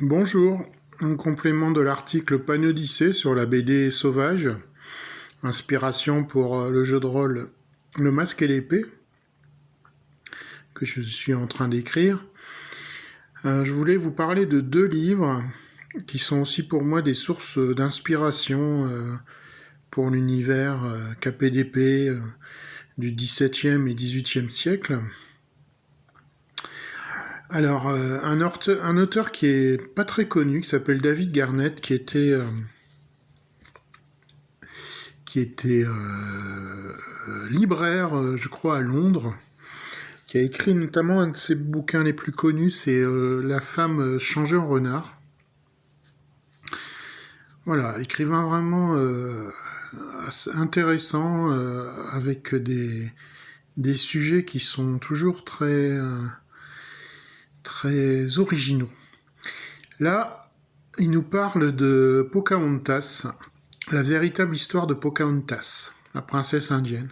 Bonjour, en complément de l'article Panodyssée sur la BD Sauvage, inspiration pour euh, le jeu de rôle Le Masque et l'Épée, que je suis en train d'écrire, euh, je voulais vous parler de deux livres qui sont aussi pour moi des sources d'inspiration euh, pour l'univers KPDP du XVIIe et XVIIIe siècle. Alors, euh, un, auteur, qui est pas très connu, qui s'appelle David Garnett, qui était, euh, euh, libraire, je crois, à Londres, qui a écrit notamment un de ses bouquins les plus connus, c'est La femme changée en renard. Voilà, écrivain vraiment intéressant, avec des, des sujets qui sont toujours très originaux. Là, il nous parle de Pocahontas, la véritable histoire de Pocahontas, la princesse indienne.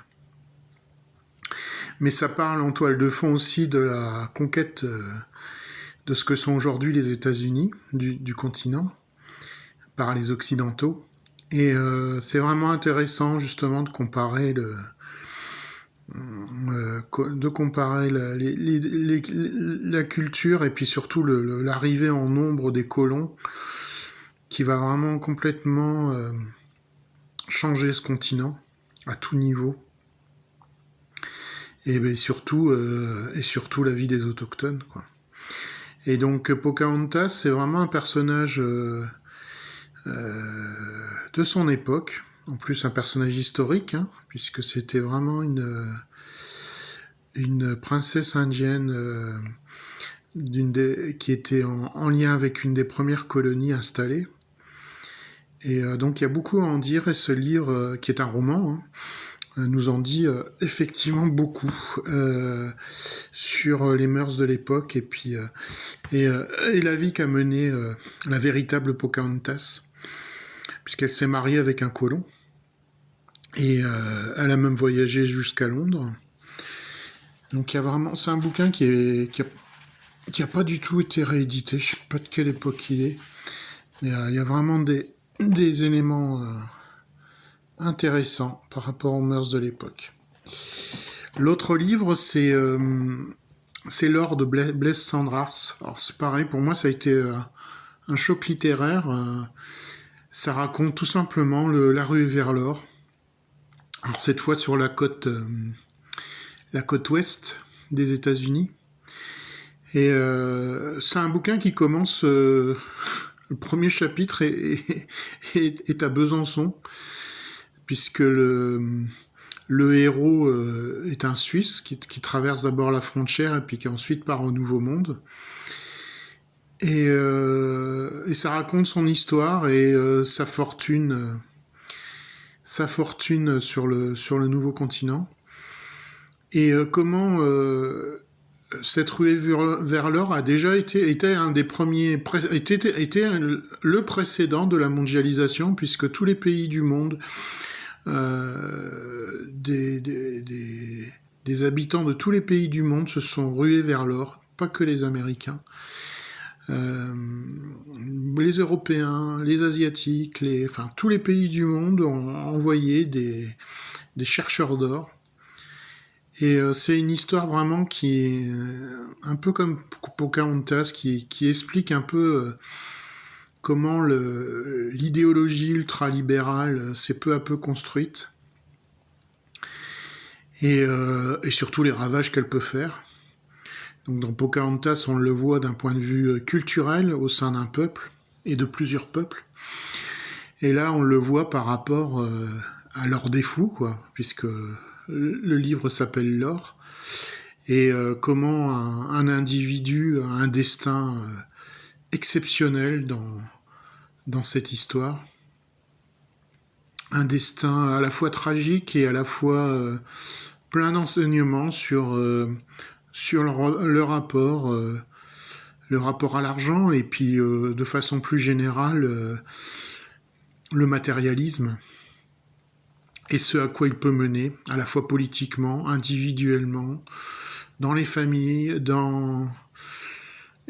Mais ça parle en toile de fond aussi de la conquête euh, de ce que sont aujourd'hui les États-Unis du, continent par les Occidentaux. Et euh, c'est vraiment intéressant justement de comparer le, de comparer la, culture et puis surtout l'arrivée en nombre des colons qui va vraiment complètement euh, changer ce continent à tout niveau et ben, surtout euh, et surtout la vie des autochtones quoi. Et donc Pocahontas c'est vraiment un personnage de son époque en plus un personnage historique, hein, puisque c'était vraiment une, une princesse indienne euh, qui était en, lien avec une des premières colonies installées. Et euh, donc il y a beaucoup à en dire, et ce livre, euh, qui est un roman, hein, nous en dit effectivement beaucoup sur les mœurs de l'époque et, la vie qu'a menée la véritable Pocahontas puisqu'elle s'est mariée avec un colon. Et euh, elle a même voyagé jusqu'à Londres. Donc il y a vraiment, c'est un bouquin qui est qui a, pas du tout été réédité. Je sais pas de quelle époque il est. Mais euh, il y a vraiment des des éléments euh, intéressants par rapport aux mœurs de l'époque. L'autre livre, c'est c'est l'or de Blaise Sandrars. Alors c'est pareil, pour moi ça a été un choc littéraire. ça raconte tout simplement le, la rue vers l'or cette fois sur la côte, euh, la côte ouest des États-Unis. Et euh, c'est un bouquin qui commence. Euh, le premier chapitre est, à Besançon, puisque le, héros est un Suisse qui, traverse d'abord la frontière et puis qui ensuite part au Nouveau Monde. Et ça raconte son histoire et sa fortune sa fortune sur le, sur le nouveau continent. Et euh, comment euh, cette ruée vers l'or a déjà été un des premiers le précédent de la mondialisation puisque tous les pays du monde euh, des, des, habitants de tous les pays du monde se sont rués vers l'or pas que les Américains euh, les Européens, les Asiatiques, enfin tous les pays du monde ont envoyé des, chercheurs d'or. Et euh, c'est une histoire vraiment qui est euh, un peu comme Pocahontas, qui, explique un peu comment l'idéologie ultralibérale s'est peu à peu construite. Et surtout les ravages qu'elle peut faire. Donc dans Pocahontas, on le voit d'un point de vue euh, culturel au sein d'un peuple et de plusieurs peuples. Et là, on le voit par rapport euh, à l'or des fous, puisque le livre s'appelle l'or, et euh, comment un, individu a un destin exceptionnel dans cette histoire. Un destin à la fois tragique et à la fois plein d'enseignements sur sur le, rapport, euh, rapport à l'argent et puis euh, de façon plus générale euh, le matérialisme et ce à quoi il peut mener, à la fois politiquement, individuellement, dans les familles,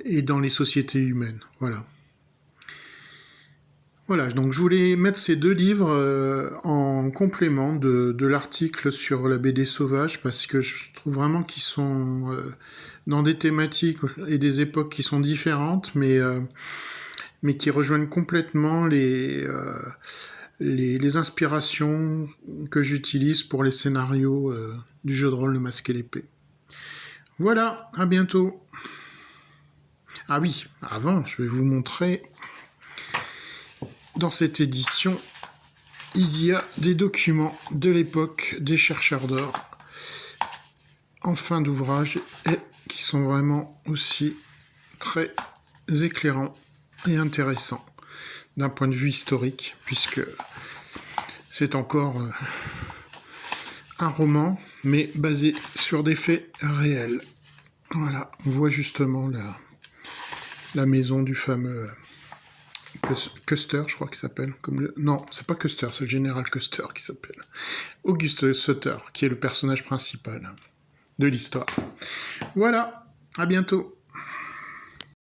et dans les sociétés humaines. Voilà. Voilà, donc je voulais mettre ces deux livres euh, en complément de, l'article sur la BD sauvage parce que je trouve vraiment qu'ils sont euh, dans des thématiques et des époques qui sont différentes, mais, euh, mais qui rejoignent complètement les, les, inspirations que j'utilise pour les scénarios du jeu de rôle Le Masque et l'épée. Voilà, à bientôt. Ah oui, avant, je vais vous montrer dans cette édition, il y a des documents de l'époque des chercheurs d'or en fin d'ouvrage et qui sont vraiment aussi très éclairants et intéressants d'un point de vue historique, puisque c'est encore euh, un roman, mais basé sur des faits réels. Voilà, on voit justement la, la maison du fameux Custer, je crois qu'il s'appelle. Non, c'est pas Custer, c'est le général Custer qui s'appelle. Auguste Sutter, qui est le personnage principal de l'histoire. Voilà, à bientôt.